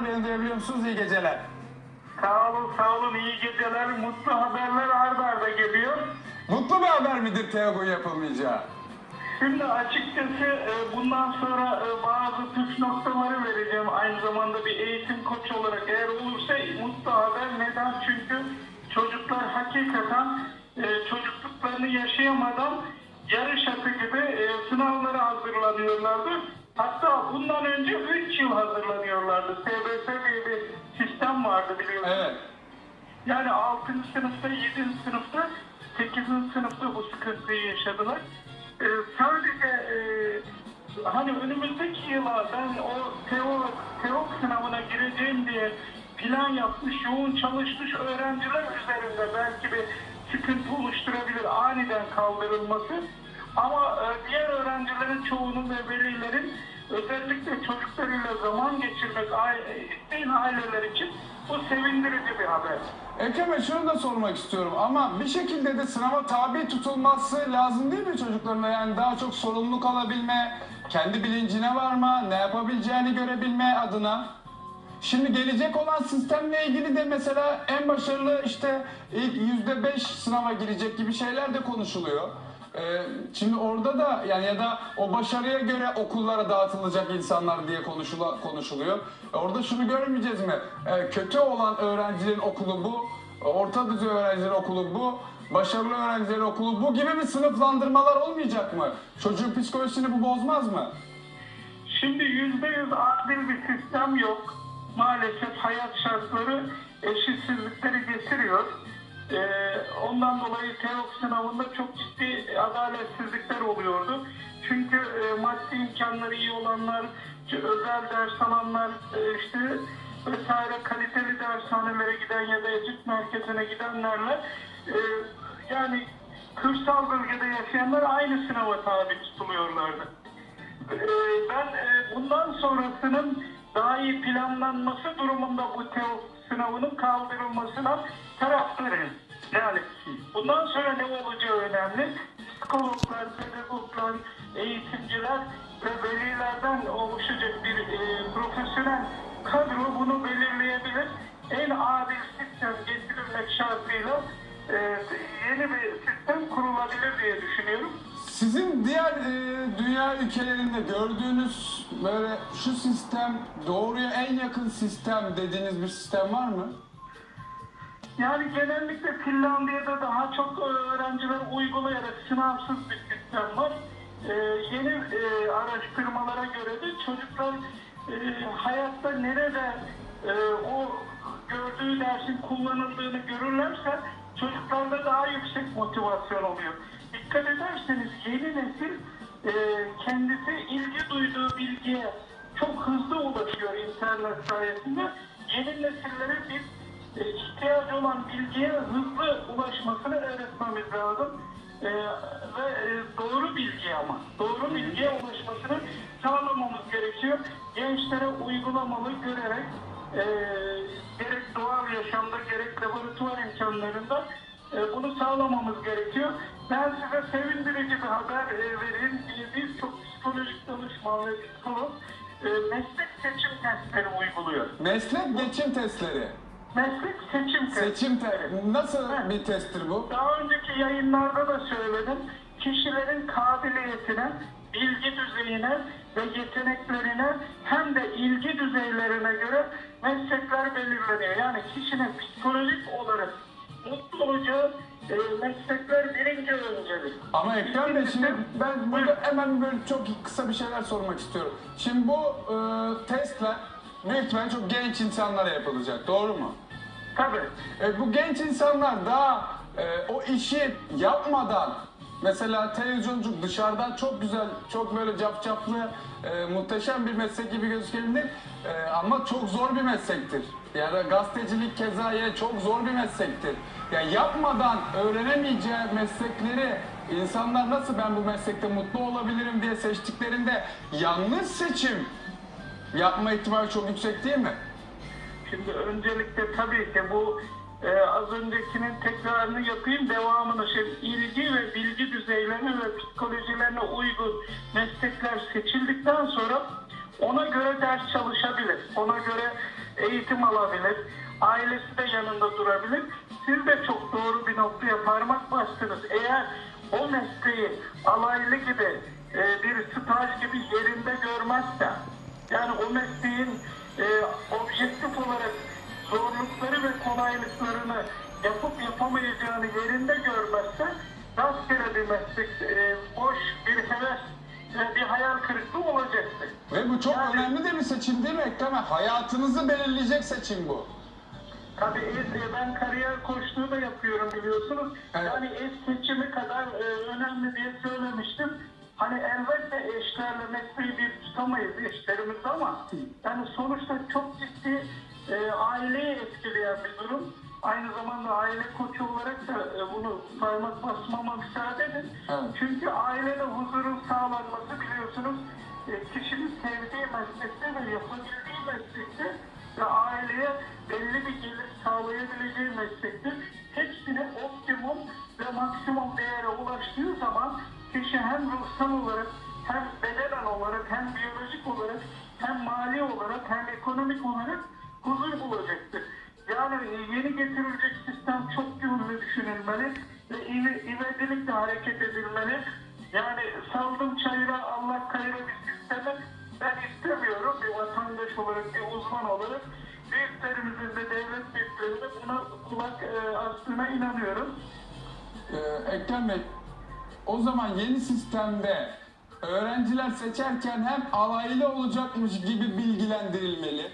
Beni duyabiliyor musunuz? İyi geceler. Sağ olun, sağ olun. İyi geceler, mutlu haberler arda arda geliyor. Mutlu bir haber midir TEOG'un yapılmayacağı? Şimdi açıkçası e, bundan sonra e, bazı püf noktaları vereceğim. Aynı zamanda bir eğitim koçu olarak eğer olursa mutlu haber. Neden? Çünkü çocuklar hakikaten e, çocukluklarını yaşayamadan yarış atı gibi sınavlara hazırlanıyorlardı. Hatta bundan önce 3 yıl hazırlanıyorlardı. TBS diye bir sistem vardı biliyorsunuz. Evet. Yani 6. sınıfta, 7. sınıfta, 8. sınıfta bu sıkıntıyı yaşadılar. Ee, sadece e, hani önümüzdeki yıla ben o teo, teok sınavına gireceğim diye plan yapmış, yoğun çalışmış öğrenciler üzerinde belki bir sıkıntı oluşturabilir aniden kaldırılması. Ama e, diğer öğrencilerin çoğunun ve velilerin özellikle çocuklarıyla zaman geçirmek aile, aileler için bu sevindirici bir haber. Ekrem Bey şunu da sormak istiyorum ama bir şekilde de sınava tabi tutulması lazım değil mi çocuklarına? Yani daha çok sorumluluk alabilme, kendi bilincine varma, ne yapabileceğini görebilme adına. Şimdi gelecek olan sistemle ilgili de mesela en başarılı işte ilk yüzde beş sınava girecek gibi şeyler de konuşuluyor. Ee, şimdi orada da yani ya da o başarıya göre okullara dağıtılacak insanlar diye konuşula, konuşuluyor. E, Orada şunu görmeyeceğiz mi? E, kötü olan öğrencilerin okulu bu, orta düzey öğrencilerin okulu bu, başarılı öğrencilerin okulu bu gibi bir sınıflandırmalar olmayacak mı? Çocuğun psikolojisini bu bozmaz mı? Şimdi yüzde yüz adil bir sistem yok. Maalesef hayat şartları eşitsizlikleri getiriyor. Ee, ondan dolayı TEOK sınavında çok ciddi adaletsizlikler oluyordu. Çünkü e, maddi imkanları iyi olanlar, özel ders alanlar, e, işte vesaire kaliteli dershanelere giden ya da eğitim merkezine gidenlerle e, yani kırsal bölgede yaşayanlar aynı sınava tabi tutuluyorlardı. Ben bundan sonrasının daha iyi planlanması durumunda bu TEO sınavının kaldırılmasına taraftarıyım. Yani bundan sonra ne olacağı önemli. Psikologlar, pedagoglar, eğitimciler ve velilerden oluşacak bir e, profesyonel kadro bunu belirleyebilir. En adil sistem getirilmek şartıyla e, yeni bir sistem kurulabilir diye düşünüyorum. Sizin diğer e, dünya ülkelerinde gördüğünüz böyle şu sistem doğruya en yakın sistem dediğiniz bir sistem var mı? Yani genellikle Finlandiya'da daha çok öğrenciler uygulayarak sınavsız bir sistem var. Ee, yeni e, araştırmalara göre de çocuklar e, hayatta nerede e, o gördüğü dersin kullanıldığını görürlerse çocuklarda daha yüksek motivasyon oluyor. Dikkat ederseniz yeni nesil e, kendisi ilgi duyduğu bilgiye çok hızlı ulaşıyor internet sayesinde. Yeni nesillere biz e, ihtiyacı olan bilgiye hızlı ulaşmasını öğretmemiz lazım. E, ve e, doğru bilgi ama doğru bilgiye ulaşmasını sağlamamız gerekiyor. Gençlere uygulamalı görerek e, gerek doğal yaşamda gerek laboratuvar imkanlarında e, bunu sağlamamız gerekiyor. Ben size sevindirici bir haber e, vereyim. E, Biz çok psikolojik danışman ve psikolog e, meslek seçim testleri uyguluyor. Meslek geçim testleri. Meslek seçim testleri. Seçim te nasıl bir testtir bu? Daha önceki yayınlarda da söyledim. Kişilerin kabiliyetine, bilgi düzeyine ve yeteneklerine hem de ilgi düzeylerine göre meslekler belirleniyor. Yani kişinin psikolojik meslekler birinci öncelik. Ama Ekrem Bey şimdi ben burada hemen böyle çok kısa bir şeyler sormak istiyorum. Şimdi bu e, testler büyük ihtimalle çok genç insanlara yapılacak doğru mu? Tabii. E, bu genç insanlar daha e, o işi yapmadan mesela televizyonculuk dışarıdan çok güzel, çok böyle capcaplı, e, muhteşem bir meslek gibi gözükebilir E, ama çok zor bir meslektir. Yani gazetecilik keza yine çok zor bir meslektir. Yani yapmadan öğrenemeyeceği meslekleri insanlar nasıl ben bu meslekte mutlu olabilirim diye seçtiklerinde yanlış seçim yapma ihtimali çok yüksek değil mi? Şimdi öncelikle tabii ki bu e, az öncekinin tekrarını yapayım, devamını şey, ilgi ve bilgi düzeylerine ve psikolojilerine uygun meslekler seçildikten sonra ona göre ders çalışabilir. Ona göre eğitim alabilir. Ailesi de yanında durabilir. Siz de çok doğru bir noktaya parmak bastınız. Eğer o mesleği alaylı gibi e, bir staj gibi yerinde görmezse yani o mesleğin e, objektif olarak zorlukları ve kolaylıklarını yapıp yapamayacağını yerinde görmezse rastgele bir meslek, e, boş bir heves ve bir hayal kırıklığı olacaktır. Ve bu çok Yani- önemli de bir seçim değil mi Ekrem? Hayatınızı belirleyecek seçim bu. Tabii es- ben kariyer koçluğu da yapıyorum biliyorsunuz. Evet. Yani eş seçimi kadar e, önemli diye söylemiştim. Hani elbette eşlerle mesleği bir tutamayız eşlerimiz ama yani sonuçta çok ciddi e, aileyi etkileyen bir durum. Aynı zamanda aile koçu olarak da e, bunu parmak basmama müsaade edin. Evet. Çünkü ailede huzurun sağlanması biliyorsunuz e, kişinin sevdiği meslekte ve yapabildiği meslekte ve aileye belli bir gelir sağlayabileceği meslektir. Hepsini optimum ve maksimum değere ulaştığı zaman kişi hem ruhsal olarak hem bedenen olarak hem biyolojik olarak hem mali olarak hem ekonomik olarak huzur bulacaktır. Yani yeni getirilecek sistem çok yönlü düşünülmeli ve ive- ivedilikle hareket edilmeli. Yani saldım çayıra Allah kayıra bir sistemi ben istemiyorum bir vatandaş olarak, bir uzman olarak. Büyüklerimizin de devlet büyüklerinin de buna kulak e, astığına inanıyorum. Ee, Ekrem Bey, o zaman yeni sistemde öğrenciler seçerken hem alaylı olacakmış gibi bilgilendirilmeli.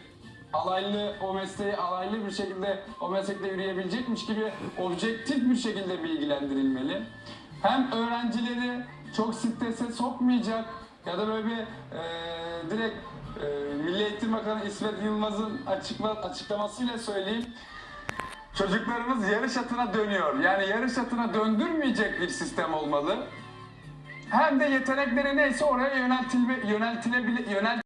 Alaylı o mesleği alaylı bir şekilde o meslekte yürüyebilecekmiş gibi objektif bir şekilde bilgilendirilmeli. Hem öğrencileri çok strese sokmayacak ya da böyle bir e, direkt e, Milli Eğitim Bakanı İsmet Yılmaz'ın açıkla, açıklamasıyla söyleyeyim. Çocuklarımız yarış atına dönüyor. Yani yarış atına döndürmeyecek bir sistem olmalı. Hem de yetenekleri neyse oraya yöneltilme, yöneltilebilir, yönelt